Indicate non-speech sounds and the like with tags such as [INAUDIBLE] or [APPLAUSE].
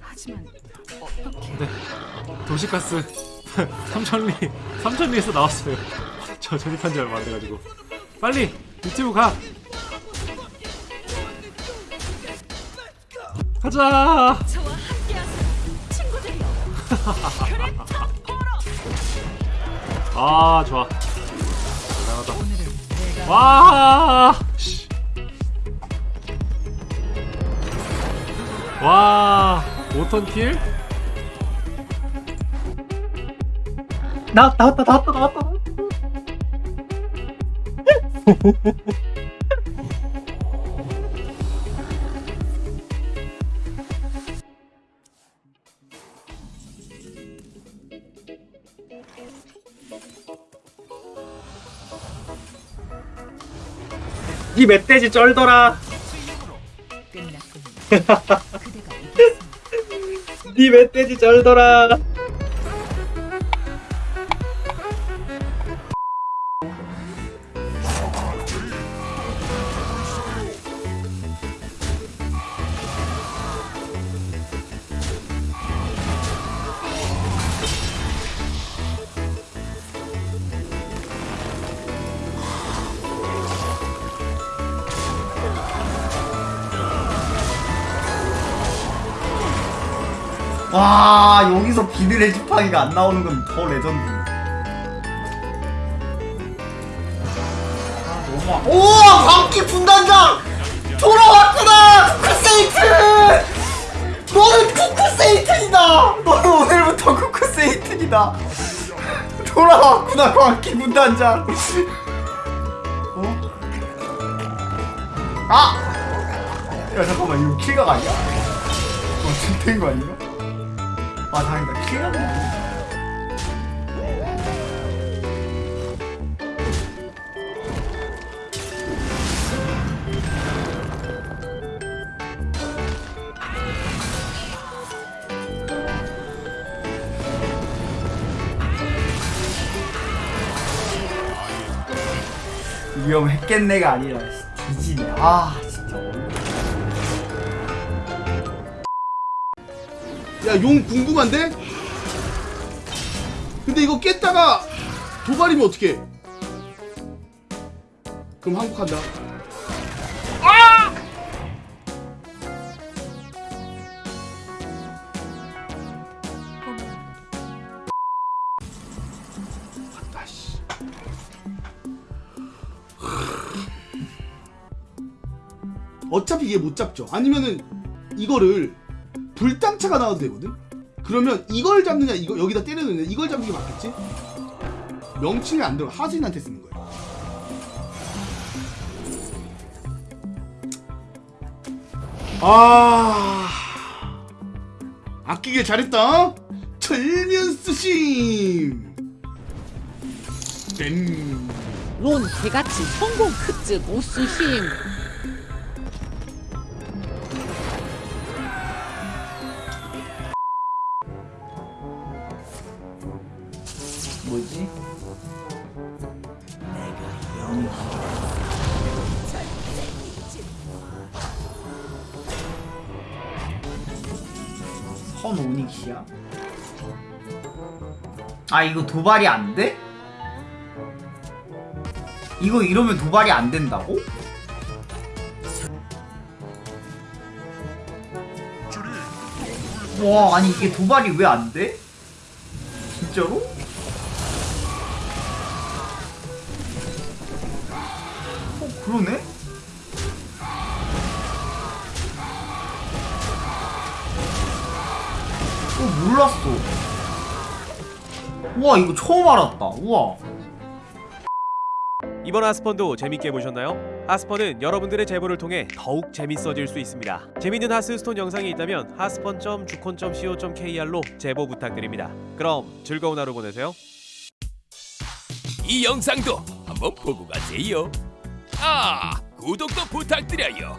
하지만 어떻게 네. 도시가스 [LAUGHS] 삼천리 삼천리에서 나왔어요. [LAUGHS] 저 조립한 지 얼마 안 돼가지고 빨리 유튜브 가. 가자. [LAUGHS] 아 좋아. 대단하다. 와. 씨. 와. 5턴 킬? 나왔다 나왔다 나왔다 나왔다. 이 멧돼지 쩔더라 [LAUGHS] 니 멧돼지 쩔더라 와 여기서 비늘의 지팡이가 안 나오는 건 더 레전드. 아, 너무 오 광기 분단장 돌아왔구나 쿠쿠세이트. 너는 쿠쿠세이트이다. 너는 오늘부터 쿠쿠세이트이다. 돌아왔구나 광기 분단장. 어? 아! 야 잠깐만 이거 킬각 아니야? 어 진짜인 거 아닌가? 아 다행이다. 킬각 아니야 위험했겠네가 아니라 뒤지네 아 진짜 어이없 야 용 궁금한데? 근데 이거 깼다가 도발이면 어떡해? 그럼 항복한다. 씨. 어차피 얘 못 잡죠. 아니면은 이거를 불당차가 나와도 되거든? 그러면 이걸 잡느냐 이거 여기다 때리느냐 이걸 잡는 게 맞겠지? 명칭이 안 들어 하수인한테 쓰는 거야 아 아끼길 잘했다 어? 철면수심 땡론 개같이 성공 크즈 모스힘 뭐지? 선 오닉이야? 아 이거 도발이 안 돼? 이거 이러면 도발이 안 된다고? 와 아니 이게 도발이 왜 안 돼? 진짜로? 그러네? 어 몰랐어 우와 이거 처음 알았다 우와 이번 하스펀도 재밌게 보셨나요? 하스펀은 여러분들의 제보를 통해 더욱 재밌어질 수 있습니다. 재밌는 하스스톤 영상이 있다면 하스펀.주콘.co.kr로 제보 부탁드립니다. 그럼 즐거운 하루 보내세요. 이 영상도 한번 보고 가세요. 아, 구독도 부탁드려요.